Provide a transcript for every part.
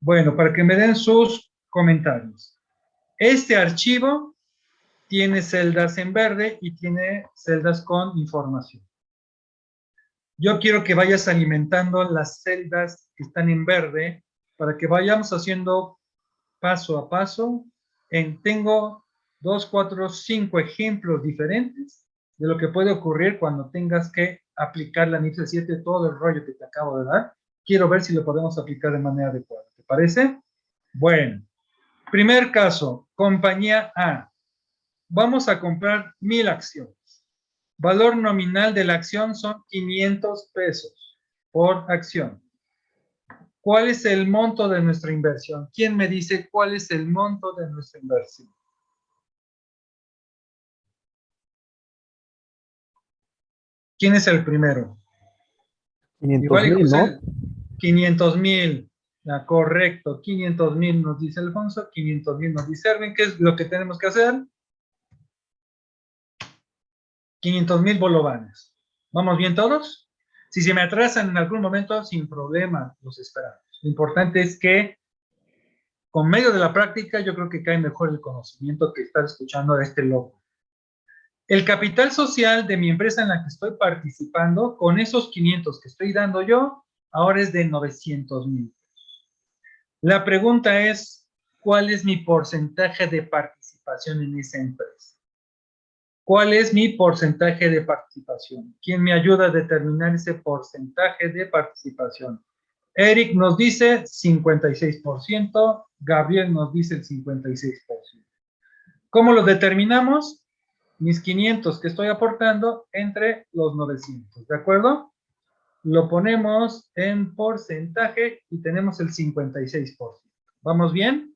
Bueno, para que me den sus comentarios. Este archivo tiene celdas en verde y tiene celdas con información. Yo quiero que vayas alimentando las celdas que están en verde para que vayamos haciendo paso a paso. En, tengo dos, cuatro, cinco ejemplos diferentes de lo que puede ocurrir cuando tengas que aplicar la NIPSE 7, todo el rollo que te acabo de dar. Quiero ver si lo podemos aplicar de manera adecuada. ¿Te parece? Bueno, primer caso, compañía A. Vamos a comprar mil acciones. Valor nominal de la acción son 500 pesos por acción. ¿Cuál es el monto de nuestra inversión? ¿Quién me dice cuál es el monto de nuestra inversión? ¿Quién es el primero? 500 mil, ¿no? 500 mil. correcto, 500 mil nos dice Alfonso, 500 mil nos dice Erwin. ¿Qué es lo que tenemos que hacer? 500 mil bolovanes. ¿Vamos bien todos? Si se me atrasan en algún momento, sin problema, los esperamos. Lo importante es que con medio de la práctica yo creo que cae mejor el conocimiento que estar escuchando a este loco. El capital social de mi empresa en la que estoy participando, con esos 500 que estoy dando yo, ahora es de 900 mil. La pregunta es, ¿cuál es mi porcentaje de participación en esa empresa? ¿Cuál es mi porcentaje de participación? ¿Quién me ayuda a determinar ese porcentaje de participación? Eric nos dice 56%, Gabriel nos dice el 56%. ¿Cómo lo determinamos? Mis 500 que estoy aportando entre los 900, ¿de acuerdo? Lo ponemos en porcentaje y tenemos el 56%. ¿Vamos bien?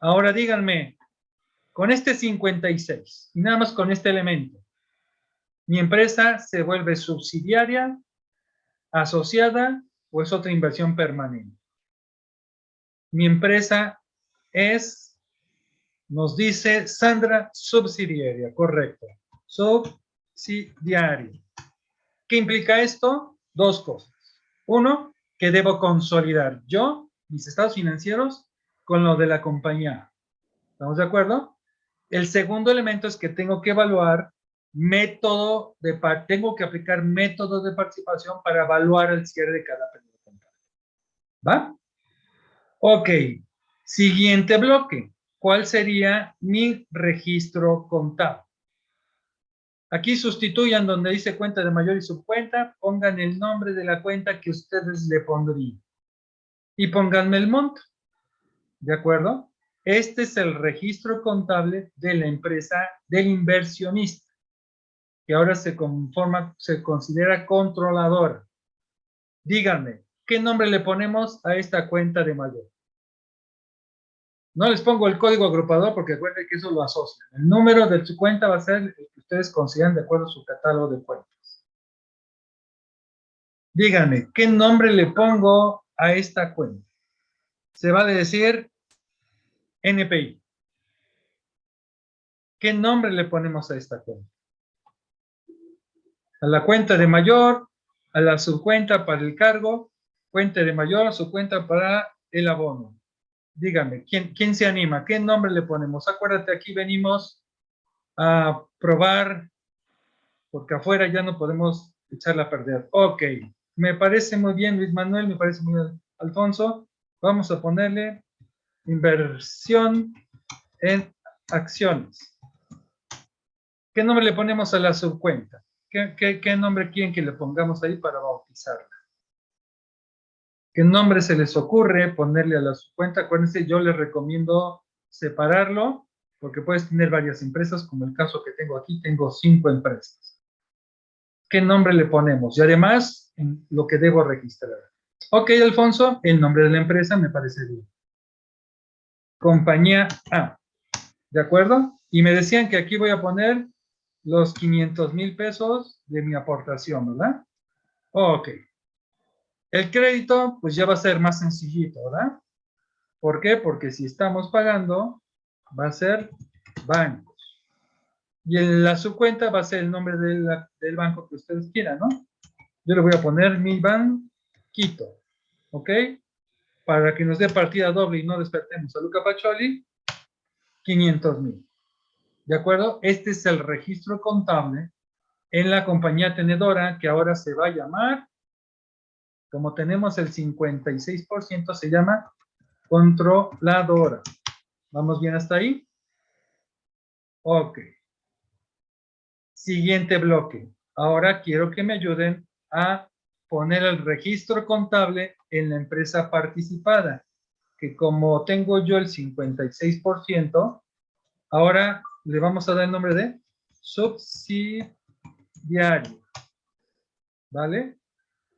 Ahora díganme, con este 56 y nada más con este elemento, mi empresa se vuelve subsidiaria, asociada o es otra inversión permanente. Mi empresa es, nos dice Sandra, subsidiaria, correcto. Subsidiaria. ¿Qué implica esto? Dos cosas. Uno, que debo consolidar yo, mis estados financieros, con lo de la compañía. ¿Estamos de acuerdo? El segundo elemento es que tengo que evaluar método de tengo que aplicar métodos de participación para evaluar el cierre de cada periodo contable. ¿Va? Ok. Siguiente bloque. ¿Cuál sería mi registro contable? Aquí sustituyan donde dice cuenta de mayor y subcuenta, pongan el nombre de la cuenta que ustedes le pondrían. Y pónganme el monto. ¿De acuerdo? Este es el registro contable de la empresa del inversionista, que ahora se conforma, se considera controlador. Díganme, ¿qué nombre le ponemos a esta cuenta de mayor? No les pongo el código agrupador porque recuerden que eso lo asocia. El número de su cuenta va a ser el ustedes consideran de acuerdo a su catálogo de cuentas. Díganme, ¿qué nombre le pongo a esta cuenta? Se va a decir NPI. ¿Qué nombre le ponemos a esta cuenta? A la cuenta de mayor, a la subcuenta para el cargo, cuenta de mayor, subcuenta para el abono. Dígame, ¿quién, ¿quién se anima? ¿Qué nombre le ponemos? Acuérdate, aquí venimos a probar, porque afuera ya no podemos echarla a perder. Ok, me parece muy bien Luis Manuel, me parece muy bien Alfonso. Vamos a ponerle inversión en acciones. ¿Qué nombre le ponemos a la subcuenta? ¿Qué, nombre quieren que le pongamos ahí para bautizarla? ¿Qué nombre se les ocurre ponerle a la subcuenta? Acuérdense, yo les recomiendo separarlo, porque puedes tener varias empresas, como el caso que tengo aquí, tengo cinco empresas. ¿Qué nombre le ponemos? Y además, lo que debo registrar. Ok, Alfonso, el nombre de la empresa me parece bien compañía A. ¿De acuerdo? Y me decían que aquí voy a poner los 500 mil pesos de mi aportación, ¿verdad? Ok. El crédito, pues ya va a ser más sencillito, ¿verdad? ¿Por qué? Porque si estamos pagando, va a ser bancos. Y en la subcuenta va a ser el nombre del banco que ustedes quieran, ¿no? Yo le voy a poner mi banquito, ¿ok? para que nos dé partida doble y no despertemos a Luca Pacholi, 500 mil. ¿De acuerdo? Este es el registro contable en la compañía tenedora que ahora se va a llamar, como tenemos el 56%, se llama controladora. ¿Vamos bien hasta ahí? Ok. Siguiente bloque. Ahora quiero que me ayuden a poner el registro contable en la empresa participada, que como tengo yo el 56%, ahora le vamos a dar el nombre de subsidiario. ¿Vale?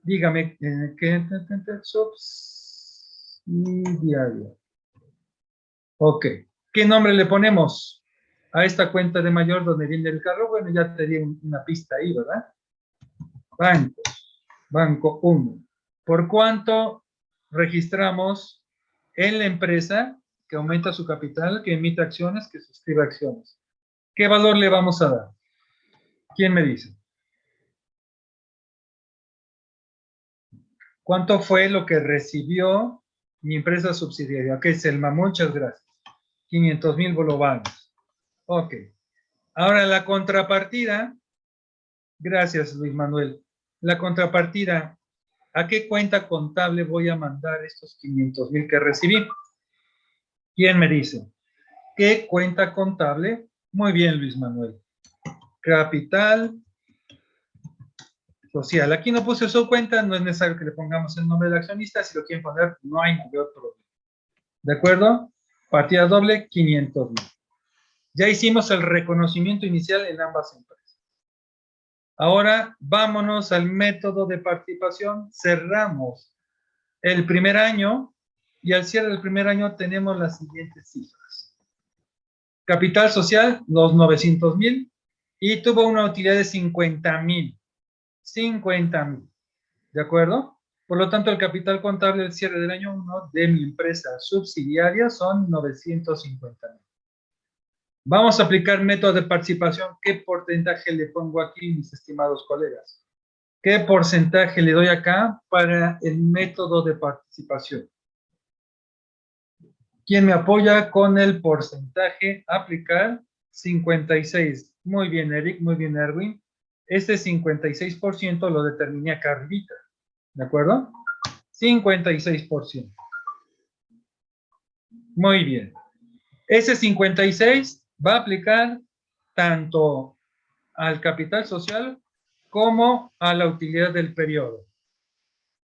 Dígame, eh, ¿qué? Subsidiario. Ok. ¿Qué nombre le ponemos a esta cuenta de mayor donde viene el carro? Bueno, ya te di una pista ahí, ¿verdad? Bancos. Banco 1. ¿Por cuánto registramos en la empresa que aumenta su capital, que emite acciones, que suscribe acciones? ¿Qué valor le vamos a dar? ¿Quién me dice? ¿Cuánto fue lo que recibió mi empresa subsidiaria? Ok, Selma, muchas gracias. 500 mil bolovanes. Ok. Ahora la contrapartida. Gracias, Luis Manuel. La contrapartida. ¿A qué cuenta contable voy a mandar estos 500 mil que recibí? ¿Quién me dice? ¿Qué cuenta contable? Muy bien, Luis Manuel. Capital social. Aquí no puse su cuenta, no es necesario que le pongamos el nombre del accionista. Si lo quieren poner, no hay mayor problema. ¿De acuerdo? Partida doble, 500 mil. Ya hicimos el reconocimiento inicial en ambas empresas. Ahora vámonos al método de participación. Cerramos el primer año y al cierre del primer año tenemos las siguientes cifras. Capital social, los 900 mil y tuvo una utilidad de 50 mil. 50 mil. ¿De acuerdo? Por lo tanto, el capital contable del cierre del año 1 de mi empresa subsidiaria son 950 mil. Vamos a aplicar método de participación. ¿Qué porcentaje le pongo aquí, mis estimados colegas? ¿Qué porcentaje le doy acá para el método de participación? ¿Quién me apoya con el porcentaje? Aplicar 56. Muy bien, Eric. Muy bien, Erwin. Este 56% lo determiné acá arribita. ¿De acuerdo? 56%. Muy bien. Ese 56 va a aplicar tanto al capital social como a la utilidad del periodo.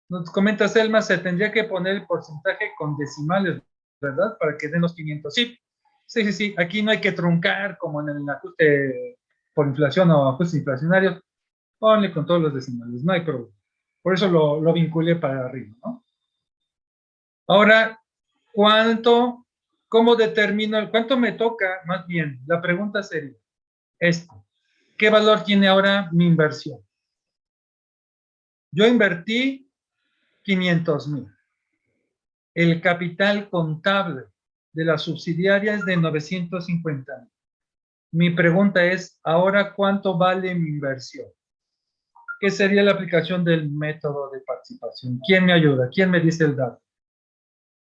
Nos comenta Selma, se tendría que poner el porcentaje con decimales, ¿verdad? Para que den los 500. Sí, sí, sí, sí. Aquí no hay que truncar como en el ajuste por inflación o ajuste inflacionario. Ponle con todos los decimales, no hay problema. Por eso lo, lo vinculé para arriba, ¿no? Ahora, ¿cuánto ¿Cómo determino cuánto me toca? Más bien, la pregunta sería esto. ¿Qué valor tiene ahora mi inversión? Yo invertí 500 mil. El capital contable de la subsidiaria es de 950 mil. Mi pregunta es, ¿ahora cuánto vale mi inversión? ¿Qué sería la aplicación del método de participación? ¿Quién me ayuda? ¿Quién me dice el dato?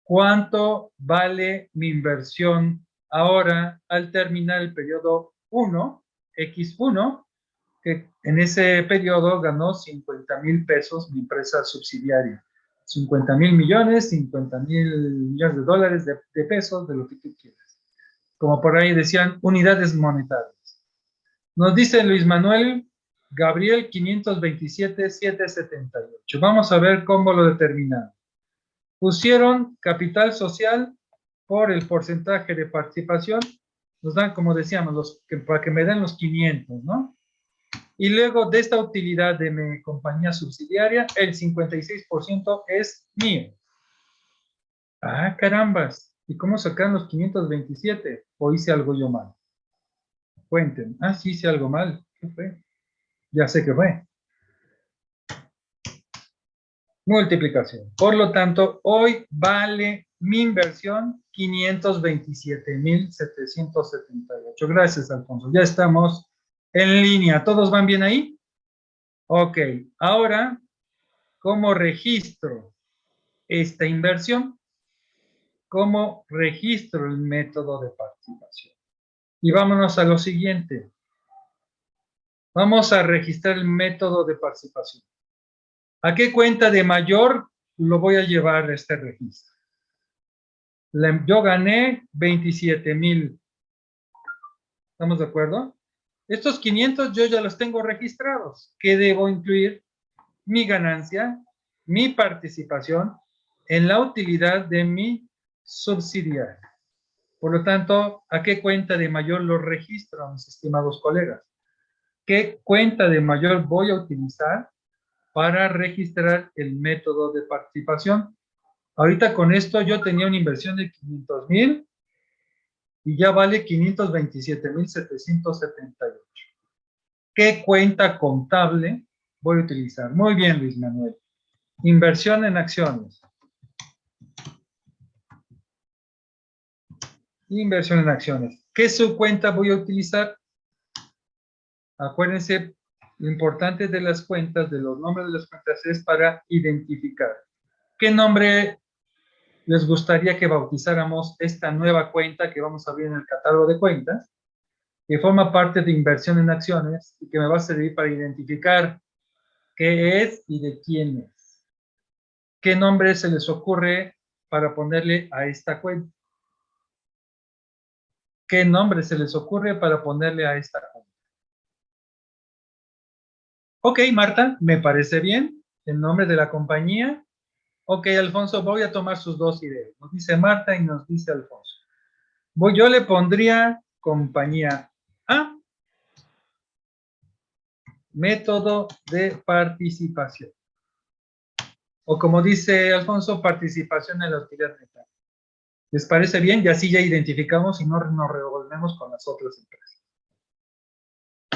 ¿Cuánto vale mi inversión ahora al terminar el periodo 1, X1, que en ese periodo ganó 50 mil pesos mi empresa subsidiaria? 50 mil millones, 50 mil millones de dólares, de, de, pesos, de lo que tú quieras. Como por ahí decían, unidades monetarias. Nos dice Luis Manuel Gabriel 527 778. Vamos a ver cómo lo determinamos pusieron capital social por el porcentaje de participación, nos dan, como decíamos, los, que, para que me den los 500, ¿no? Y luego de esta utilidad de mi compañía subsidiaria, el 56% es mío. Ah, carambas. ¿Y cómo sacan los 527? ¿O hice algo yo mal? Cuenten. Ah, sí hice algo mal. ¿Qué fue? Ya sé qué fue multiplicación. Por lo tanto, hoy vale mi inversión 527,778. Gracias, Alfonso. Ya estamos en línea. ¿Todos van bien ahí? Ok. Ahora, como registro esta inversión. ¿Cómo registro el método de participación? Y vámonos a lo siguiente. Vamos a registrar el método de participación. ¿A qué cuenta de mayor lo voy a llevar este registro? Yo gané 27 mil. ¿Estamos de acuerdo? Estos 500 yo ya los tengo registrados. ¿Qué debo incluir? Mi ganancia, mi participación en la utilidad de mi subsidiario. Por lo tanto, ¿a qué cuenta de mayor lo registro, mis estimados colegas? ¿Qué cuenta de mayor voy a utilizar para registrar el método de participación? Ahorita con esto yo tenía una inversión de 500 mil y ya vale 527.778. ¿Qué cuenta contable voy a utilizar? Muy bien, Luis Manuel. Inversión en acciones. Inversión en acciones. ¿Qué subcuenta voy a utilizar? Acuérdense, lo importante de las cuentas, de los nombres de las cuentas, es para identificar. ¿Qué nombre les gustaría que bautizáramos esta nueva cuenta que vamos a abrir en el catálogo de cuentas, que forma parte de inversión en acciones y que me va a servir para identificar qué es y de quién es. ¿Qué nombre se les ocurre para ponerle a esta cuenta? ¿Qué nombre se les ocurre para ponerle a esta cuenta? Ok, Marta, me parece bien. El nombre de la compañía Ok, Alfonso, voy a tomar sus dos ideas. Nos dice Marta y nos dice Alfonso. Voy, yo le pondría compañía A. Método de participación. O como dice Alfonso, participación en la utilidad neta. ¿Les parece bien? Y así ya identificamos y no nos revolvemos con las otras empresas.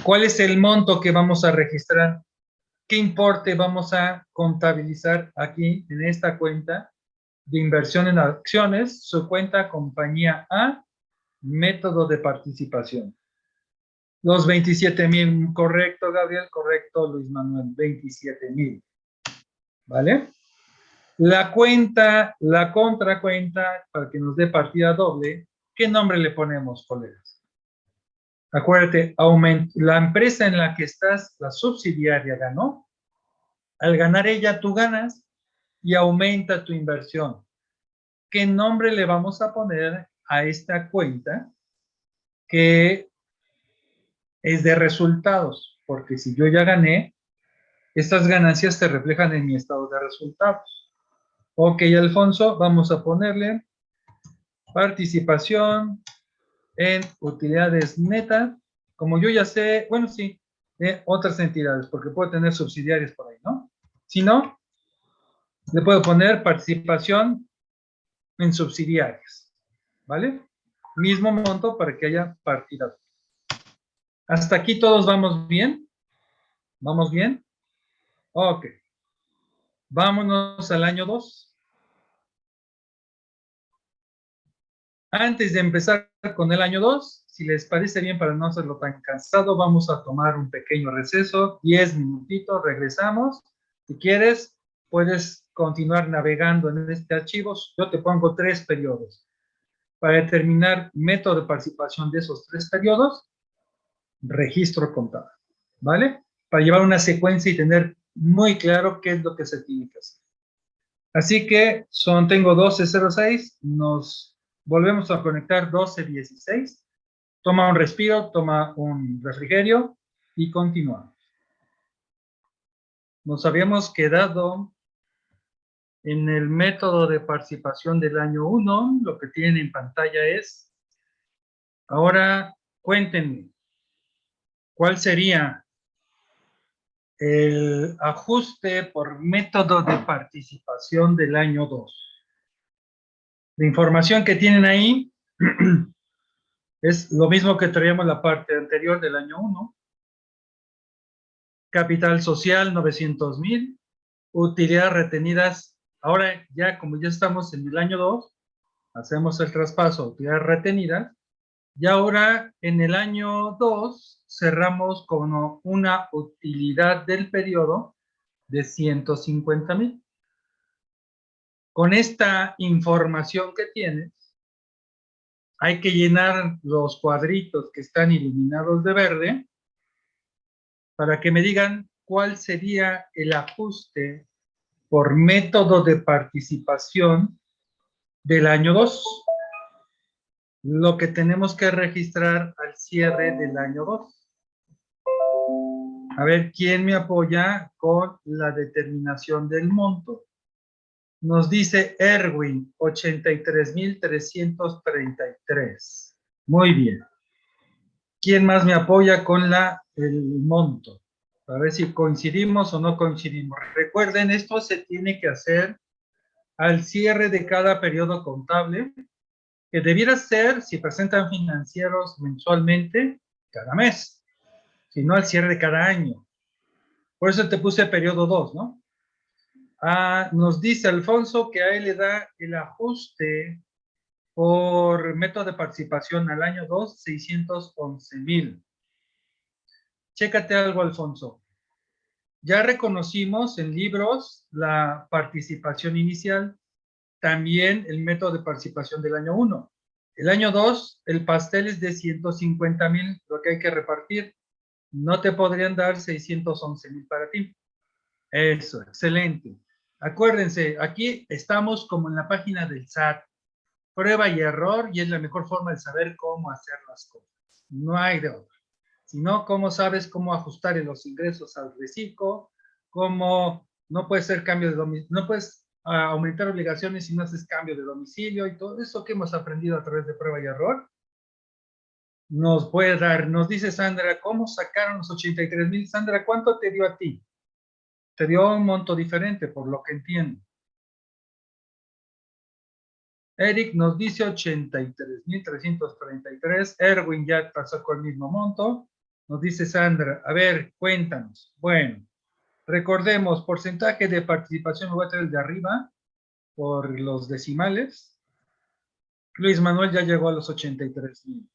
¿Cuál es el monto que vamos a registrar? qué importe vamos a contabilizar aquí en esta cuenta de inversión en acciones, su cuenta compañía A, método de participación. Los 27 mil, correcto Gabriel, correcto Luis Manuel, 27 mil. ¿Vale? La cuenta, la contracuenta, para que nos dé partida doble, ¿qué nombre le ponemos, colegas? Acuérdate, la empresa en la que estás, la subsidiaria, ganó. Al ganar ella, tú ganas y aumenta tu inversión. ¿Qué nombre le vamos a poner a esta cuenta que es de resultados? Porque si yo ya gané, estas ganancias se reflejan en mi estado de resultados. Ok, Alfonso, vamos a ponerle participación en utilidades netas. Como yo ya sé, bueno, sí, de otras entidades, porque puedo tener subsidiarias por ahí, ¿no? Si no, le puedo poner participación en subsidiarias, ¿vale? Mismo monto para que haya partida. ¿Hasta aquí todos vamos bien? ¿Vamos bien? Ok. Vámonos al año 2. Antes de empezar con el año 2, si les parece bien para no hacerlo tan cansado, vamos a tomar un pequeño receso, 10 minutitos, regresamos. Si quieres, puedes continuar navegando en este archivo. Yo te pongo tres periodos. Para determinar método de participación de esos tres periodos, registro contable. ¿Vale? Para llevar una secuencia y tener muy claro qué es lo que se tiene que hacer. Así que son, tengo 12.06, nos volvemos a conectar 12.16. Toma un respiro, toma un refrigerio y continuamos. Nos habíamos quedado en el método de participación del año 1. Lo que tienen en pantalla es, ahora cuéntenme, ¿cuál sería el ajuste por método de participación del año 2? La información que tienen ahí Es lo mismo que traíamos la parte anterior del año 1. Capital social, 900 mil. Utilidades retenidas. Ahora ya, como ya estamos en el año 2, hacemos el traspaso utilidades retenidas. Y ahora, en el año 2, cerramos con una utilidad del periodo de 150 mil. con esta información que tienes, hay que llenar los cuadritos que están iluminados de verde para que me digan cuál sería el ajuste por método de participación del año 2. Lo que tenemos que registrar al cierre del año 2. A ver, ¿quién me apoya con la determinación del monto? Nos dice Erwin, 83.333. Muy bien. ¿Quién más me apoya con la, el monto? A ver si coincidimos o no coincidimos. Recuerden, esto se tiene que hacer al cierre de cada periodo contable, que debiera ser, si presentan financieros mensualmente, cada mes, si no al cierre de cada año. Por eso te puse periodo 2, ¿no? Ah, nos dice Alfonso que a él le da el ajuste por método de participación al año 2, 611 mil. Chécate algo, Alfonso. Ya reconocimos en libros la participación inicial, también el método de participación del año 1. El año 2, el pastel es de 150 mil, lo que hay que repartir. No te podrían dar 611 mil para ti. Eso, excelente. Acuérdense, aquí estamos como en la página del SAT. Prueba y error y es la mejor forma de saber cómo hacer las cosas. No hay de otra. Si no, ¿cómo sabes cómo ajustar los ingresos al reciclo? ¿Cómo no puede ser cambio de domicilio? No puedes ah, aumentar obligaciones si no haces cambio de domicilio y todo eso que hemos aprendido a través de prueba y error. Nos puede dar, nos dice Sandra, ¿cómo sacaron los 83 mil? Sandra, ¿cuánto te dio a ti? Te dio un monto diferente, por lo que entiendo. Eric nos dice 83.333. Erwin ya pasó con el mismo monto. Nos dice Sandra, a ver, cuéntanos. Bueno, recordemos, porcentaje de participación, voy a traer de arriba, por los decimales. Luis Manuel ya llegó a los 83.000.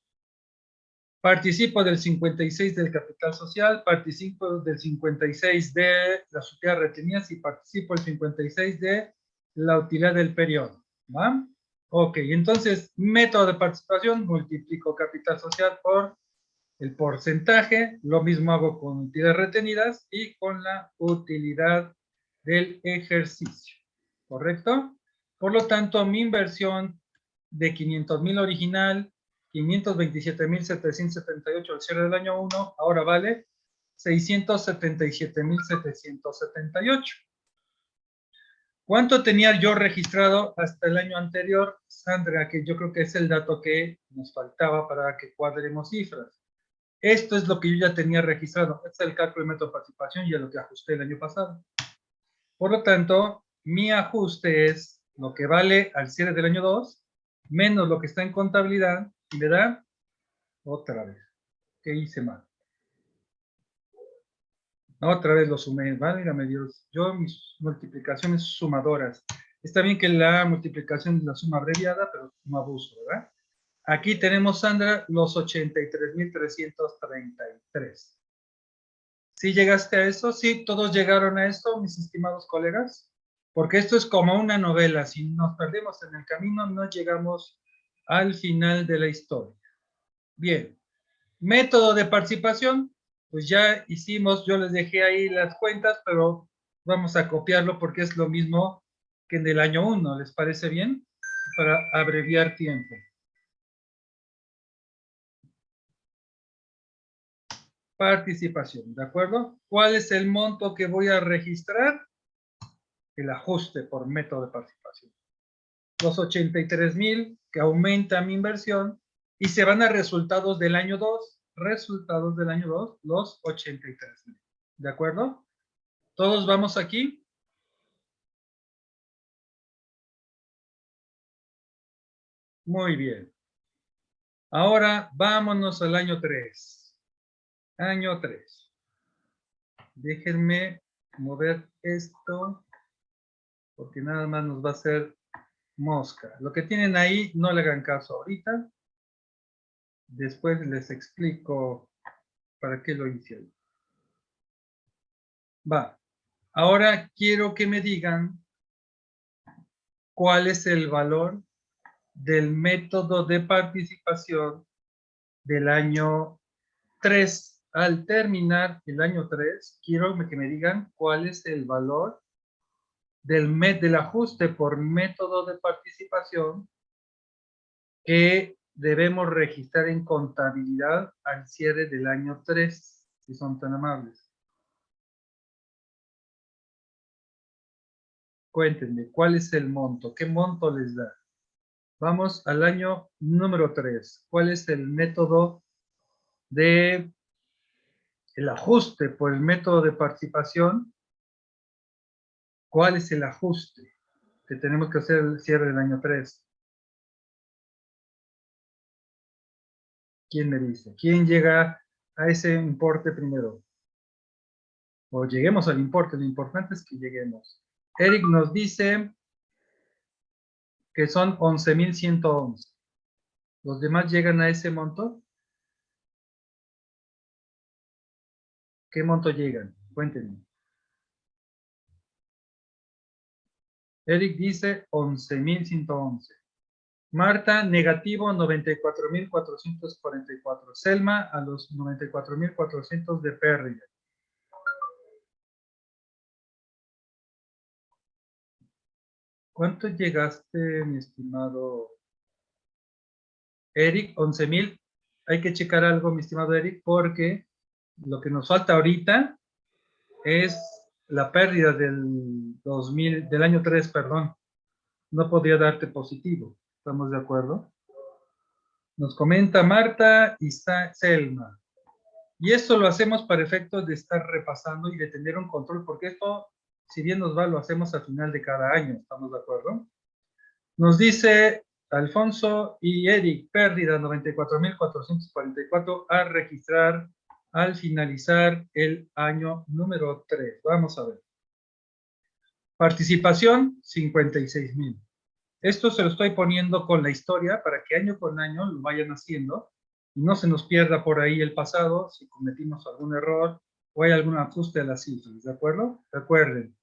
Participo del 56 del capital social, participo del 56 de las utilidades retenidas y participo del 56 de la utilidad del periodo. ¿Va? Ok, entonces, método de participación, multiplico capital social por el porcentaje, lo mismo hago con utilidades retenidas y con la utilidad del ejercicio, ¿correcto? Por lo tanto, mi inversión de 500 mil original 527.778 al cierre del año 1, ahora vale 677.778. ¿Cuánto tenía yo registrado hasta el año anterior, Sandra? Que yo creo que es el dato que nos faltaba para que cuadremos cifras. Esto es lo que yo ya tenía registrado. Este es el cálculo de método de participación y es lo que ajusté el año pasado. Por lo tanto, mi ajuste es lo que vale al cierre del año 2, menos lo que está en contabilidad, y le da otra vez. ¿Qué hice mal? Otra vez lo sumé, válgame Dios. Yo mis multiplicaciones sumadoras. Está bien que la multiplicación es la suma abreviada, pero no abuso, ¿verdad? Aquí tenemos, Sandra, los 83.333. ¿Sí llegaste a eso? ¿Sí? ¿Todos llegaron a esto, mis estimados colegas? Porque esto es como una novela. Si nos perdemos en el camino, no llegamos al final de la historia. Bien, método de participación, pues ya hicimos, yo les dejé ahí las cuentas, pero vamos a copiarlo porque es lo mismo que en el año 1, ¿les parece bien? Para abreviar tiempo. Participación, ¿de acuerdo? ¿Cuál es el monto que voy a registrar? El ajuste por método de participación los 83 mil, que aumenta mi inversión, y se van a resultados del año 2, resultados del año 2, los 83 mil. ¿De acuerdo? ¿Todos vamos aquí? Muy bien. Ahora vámonos al año 3. Año 3. Déjenme mover esto, porque nada más nos va a hacer mosca. Lo que tienen ahí, no le hagan caso ahorita. Después les explico para qué lo hice ahí. Va. Ahora quiero que me digan cuál es el valor del método de participación del año 3. Al terminar el año 3, quiero que me digan cuál es el valor del, del ajuste por método de participación que debemos registrar en contabilidad al cierre del año 3, si son tan amables. Cuéntenme, ¿cuál es el monto? ¿Qué monto les da? Vamos al año número 3. ¿Cuál es el método de el ajuste por el método de participación? ¿Cuál es el ajuste que tenemos que hacer el cierre del año 3? ¿Quién me dice? ¿Quién llega a ese importe primero? O lleguemos al importe, lo importante es que lleguemos. Eric nos dice que son 11.111. ¿Los demás llegan a ese monto? ¿Qué monto llegan? Cuéntenme. Eric dice 11.111. Marta, negativo 94.444. Selma, a los 94.400 de pérdida. ¿Cuánto llegaste, mi estimado Eric? 11.000. Hay que checar algo, mi estimado Eric, porque lo que nos falta ahorita es la pérdida del 2000, del año 3, perdón. No podría darte positivo. ¿Estamos de acuerdo? Nos comenta Marta y Selma. Y esto lo hacemos para efectos de estar repasando y de tener un control, porque esto, si bien nos va, lo hacemos al final de cada año. ¿Estamos de acuerdo? Nos dice Alfonso y Eric, pérdida 94.444 a registrar al finalizar el año número 3. Vamos a ver. Participación, 56.000. Esto se lo estoy poniendo con la historia para que año con año lo vayan haciendo y no se nos pierda por ahí el pasado si cometimos algún error o hay algún ajuste a las cifras, ¿de acuerdo? Recuerden,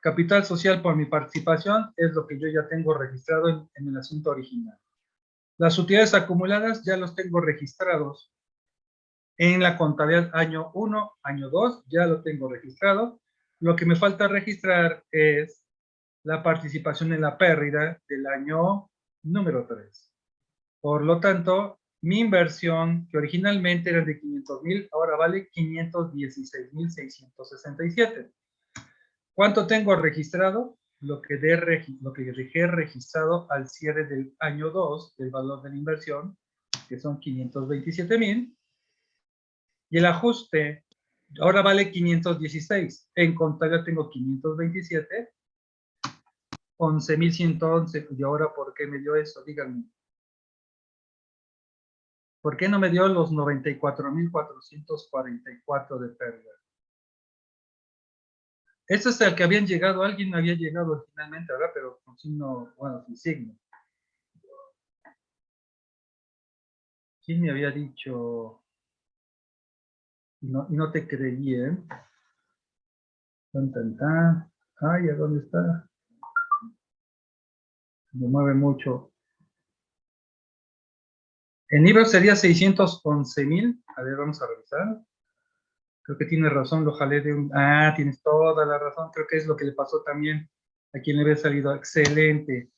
capital social por mi participación es lo que yo ya tengo registrado en, en el asunto original. Las utilidades acumuladas ya los tengo registrados en la contabilidad año 1, año 2, ya lo tengo registrado. Lo que me falta registrar es la participación en la pérdida del año número 3. Por lo tanto, mi inversión, que originalmente era de 500 mil, ahora vale 516 mil 667. ¿Cuánto tengo registrado? Lo que, de, lo que dejé registrado al cierre del año 2 del valor de la inversión, que son 527 mil. Y el ajuste ahora vale 516. En contabilidad tengo 527 11.111. ¿Y ahora por qué me dio eso? Díganme. ¿Por qué no me dio los 94.444 de pérdida? Este es el que habían llegado. Alguien había llegado originalmente, ¿verdad? Pero con signo, bueno, sin signo. ¿Quién me había dicho? Y no, no te creí, ¿eh? Tan, tan, tan. Ay, ¿a dónde está? me mueve mucho. El nivel sería 611 mil. A ver, vamos a revisar. Creo que tiene razón, lo jalé de un... Ah, tienes toda la razón. Creo que es lo que le pasó también a quien le había salido. Excelente.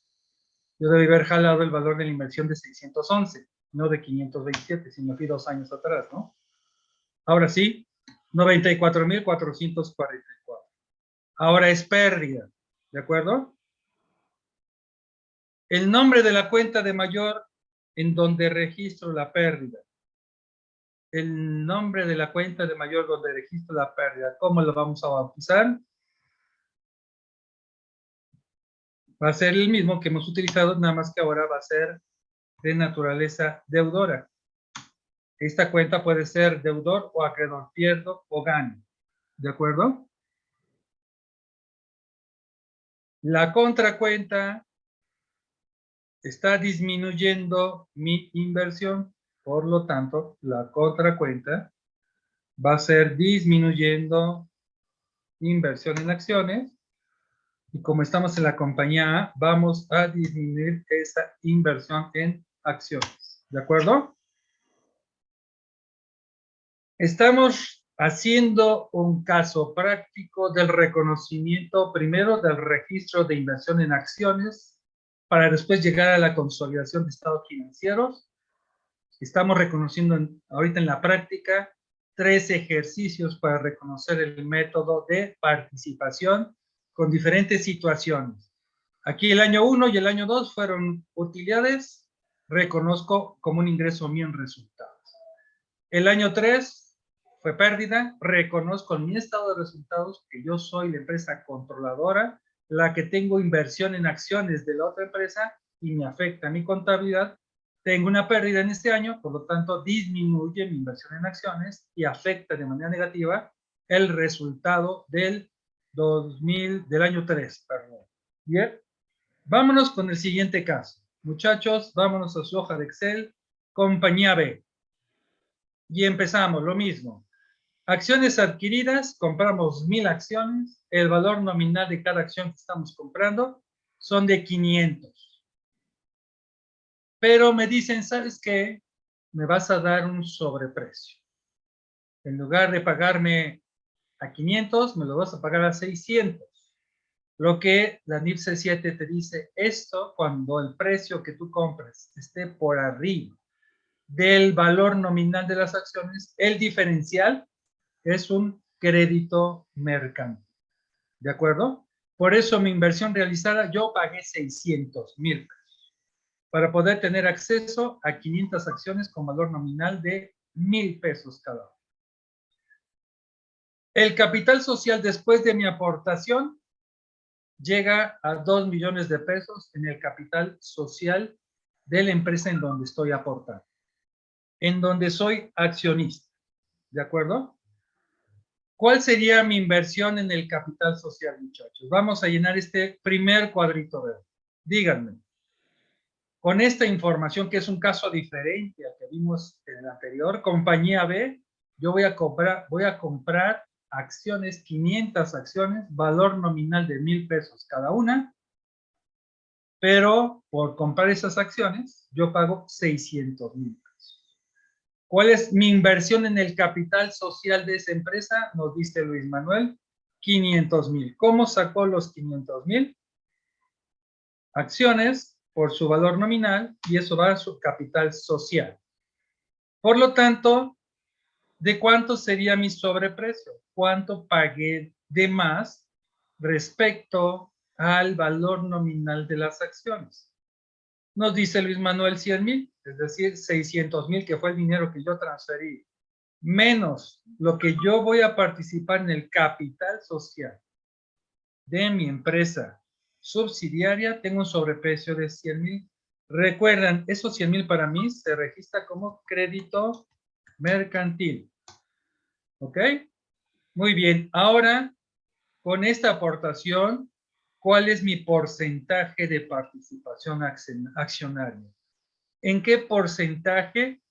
Yo debí haber jalado el valor de la inversión de 611, no de 527, si me fui dos años atrás, ¿no? Ahora sí, 94.444. Ahora es pérdida, ¿de acuerdo? el nombre de la cuenta de mayor en donde registro la pérdida. El nombre de la cuenta de mayor donde registro la pérdida. ¿Cómo lo vamos a bautizar? Va a ser el mismo que hemos utilizado, nada más que ahora va a ser de naturaleza deudora. Esta cuenta puede ser deudor o acreedor, pierdo o gano. ¿De acuerdo? La contracuenta está disminuyendo mi inversión, por lo tanto, la contracuenta va a ser disminuyendo inversión en acciones Y como estamos en la compañía A, vamos a disminuir esa inversión en acciones. ¿De acuerdo? Estamos haciendo un caso práctico del reconocimiento primero del registro de inversión en acciones para después llegar a la consolidación de estados financieros. Estamos reconociendo ahorita en la práctica tres ejercicios para reconocer el método de participación con diferentes situaciones. Aquí el año 1 y el año 2 fueron utilidades, reconozco como un ingreso mío en resultados. El año 3 fue pérdida, reconozco en mi estado de resultados que yo soy la empresa controladora, la que tengo inversión en acciones de la otra empresa y me afecta mi contabilidad. Tengo una pérdida en este año, por lo tanto disminuye mi inversión en acciones y afecta de manera negativa el resultado del 2000, del año 3, perdón. Bien, vámonos con el siguiente caso. Muchachos, vámonos a su hoja de Excel, compañía B. Y empezamos, lo mismo. Acciones adquiridas, compramos mil acciones. El valor nominal de cada acción que estamos comprando son de 500. Pero me dicen, ¿sabes qué? Me vas a dar un sobreprecio. En lugar de pagarme a 500, me lo vas a pagar a 600. Lo que la NIPSE 7 te dice, esto cuando el precio que tú compras esté por arriba del valor nominal de las acciones, el diferencial es un crédito mercantil. ¿De acuerdo? Por eso mi inversión realizada, yo pagué 600 mil pesos para poder tener acceso a 500 acciones con valor nominal de mil pesos cada uno. El capital social después de mi aportación llega a 2 millones de pesos en el capital social de la empresa en donde estoy aportando, en donde soy accionista. ¿De acuerdo? ¿Cuál sería mi inversión en el capital social, muchachos? Vamos a llenar este primer cuadrito verde. Díganme. Con esta información, que es un caso diferente al que vimos en el anterior, compañía B, yo voy a comprar, voy a comprar acciones, 500 acciones, valor nominal de mil pesos cada una, pero por comprar esas acciones, yo pago 600 mil. ¿Cuál es mi inversión en el capital social de esa empresa? Nos dice Luis Manuel, 500 mil. ¿Cómo sacó los 500 mil? Acciones por su valor nominal y eso va a su capital social. Por lo tanto, ¿de cuánto sería mi sobreprecio? ¿Cuánto pagué de más respecto al valor nominal de las acciones? Nos dice Luis Manuel 100 mil, es decir, 600 mil, que fue el dinero que yo transferí, menos lo que yo voy a participar en el capital social de mi empresa subsidiaria, tengo un sobreprecio de 100 mil. Recuerdan, esos 100 mil para mí se registra como crédito mercantil. ¿Ok? Muy bien. Ahora, con esta aportación, ¿Cuál es mi porcentaje de participación accionaria? ¿En qué porcentaje,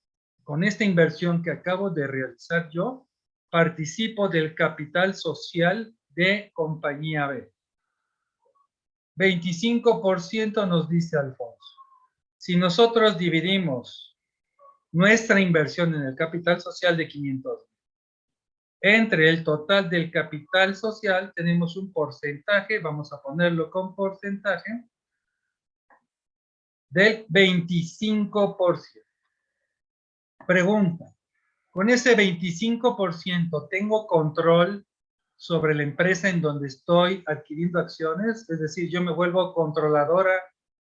con esta inversión que acabo de realizar yo, participo del capital social de compañía B? 25% nos dice Alfonso. Si nosotros dividimos nuestra inversión en el capital social de 500 entre el total del capital social tenemos un porcentaje, vamos a ponerlo con porcentaje, del 25%. Pregunta, ¿con ese 25% tengo control sobre la empresa en donde estoy adquiriendo acciones? Es decir, yo me vuelvo controladora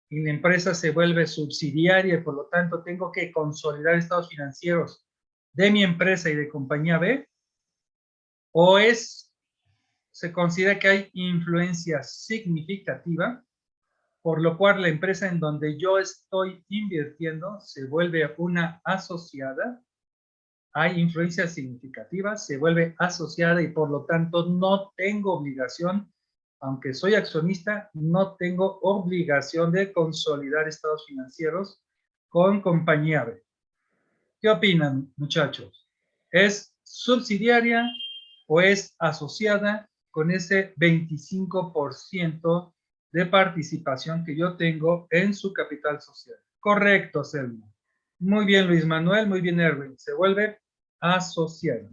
y la empresa se vuelve subsidiaria y por lo tanto tengo que consolidar estados financieros de mi empresa y de compañía B o es, se considera que hay influencia significativa, por lo cual la empresa en donde yo estoy invirtiendo se vuelve una asociada, hay influencia significativa, se vuelve asociada y por lo tanto no tengo obligación, aunque soy accionista, no tengo obligación de consolidar estados financieros con compañía B. ¿Qué opinan, muchachos? ¿Es subsidiaria o es asociada con ese 25% de participación que yo tengo en su capital social. Correcto, Selma. Muy bien, Luis Manuel, muy bien, Erwin. Se vuelve asociada.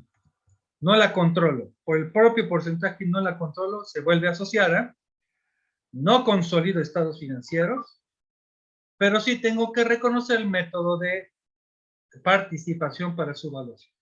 No la controlo. Por el propio porcentaje no la controlo, se vuelve asociada. No consolido estados financieros, pero sí tengo que reconocer el método de participación para su evaluación.